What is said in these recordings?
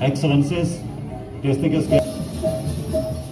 Excellencies, distinguished guests.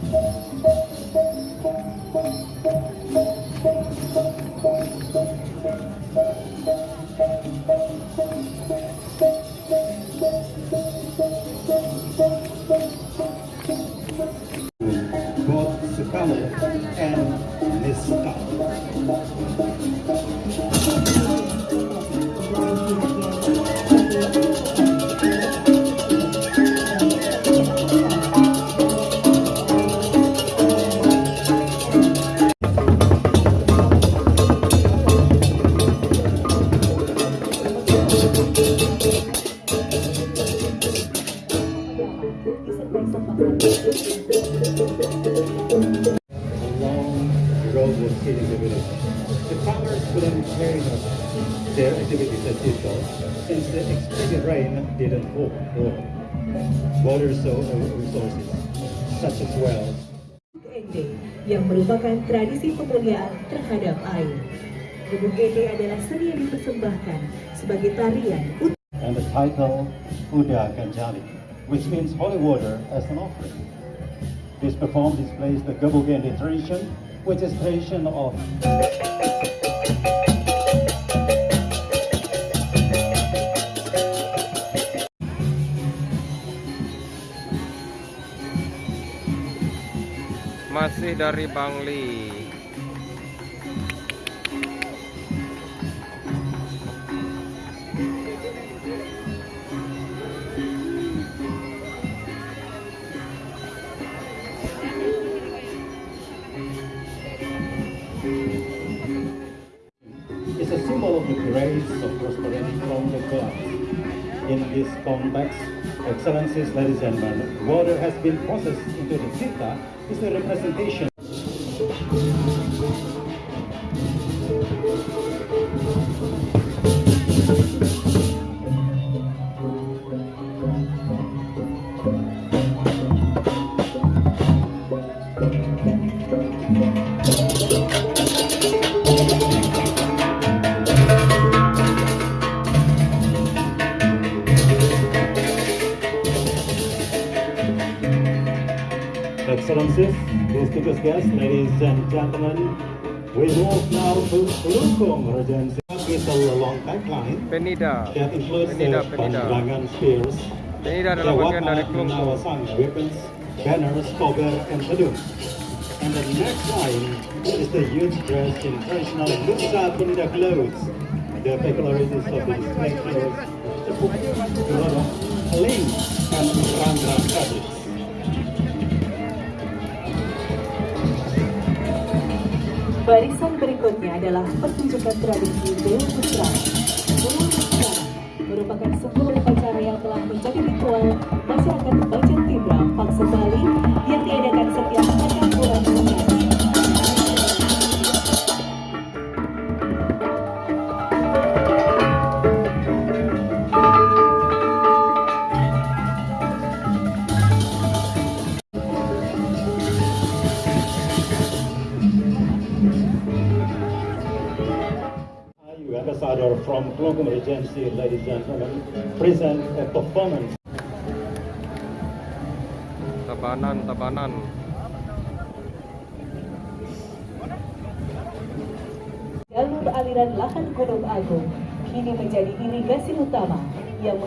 Water so- uh, resources such as wells yang merupakan tradisi pemuliaan terhadap air. Ende adalah seni yang dipersembahkan sebagai tarian and the title Uda Kanjali, which means holy water as an offering. This perform displays the Gabugende tradition, which is tradition of Masih dari Bangli. This excellencies, ladies and gentlemen, water has been processed into the Sita is the representation Excellencies, distinguished guests, ladies and gentlemen, we move now to Klungkung Regency a long pipeline Penida. that includes the Penida, Penida. Pandangan spears, Penida the adalah bagian dari. Nawasang weapons, banners, cover, and balloons. And the next line is the youth dressed in traditional Nusa Penida clothes. The peculiarities of these clothes a lot of link and randra fabrics. Barisan berikutnya adalah pertunjukan tradisi Dewa Putra. Dewa Putra merupakan sebuah upacara yang telah menjadi ritual masyarakat Bajan ambassador from Klongkong Regency, ladies and gentlemen, present a performance Tabanan, Tabanan. Jalur aliran lahan Gunung Agung kini menjadi irigasi utama yang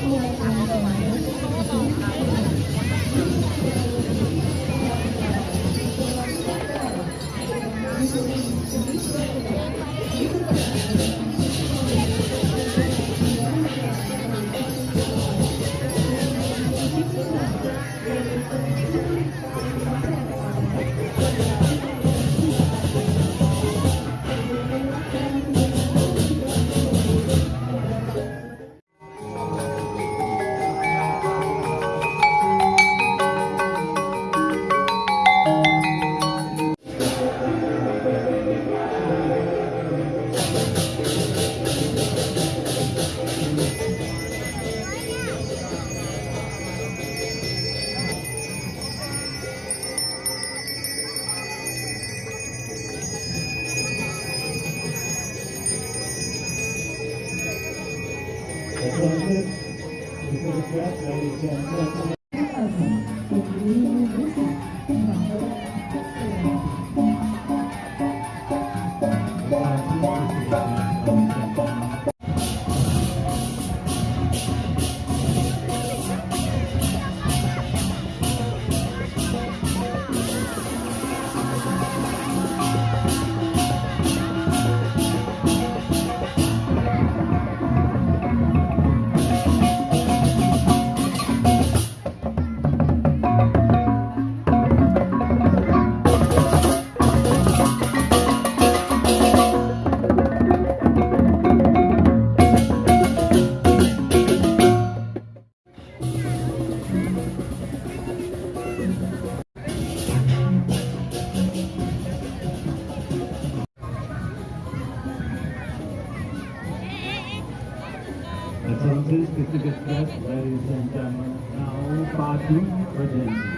Entonces, Distinguished guests, ladies and gentlemen, now Badung Regency.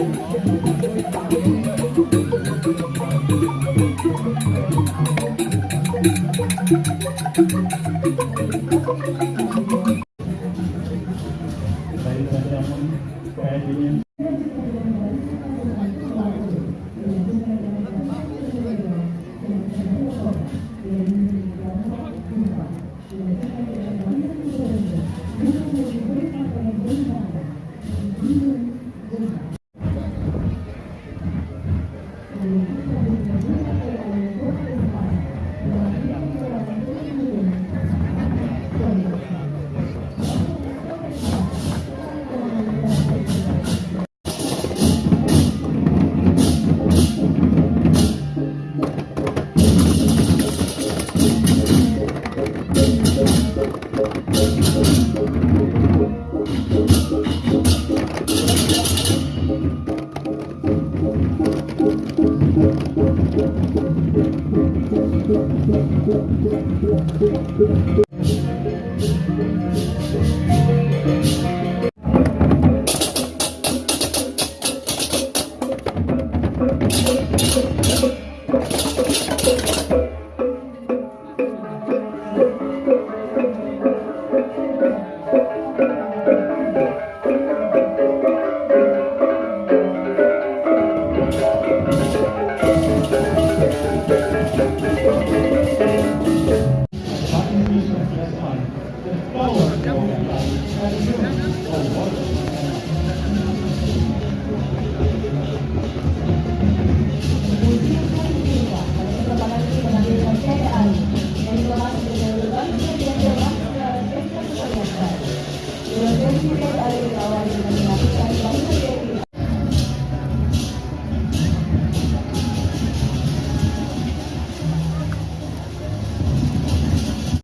itu どっちだっけ?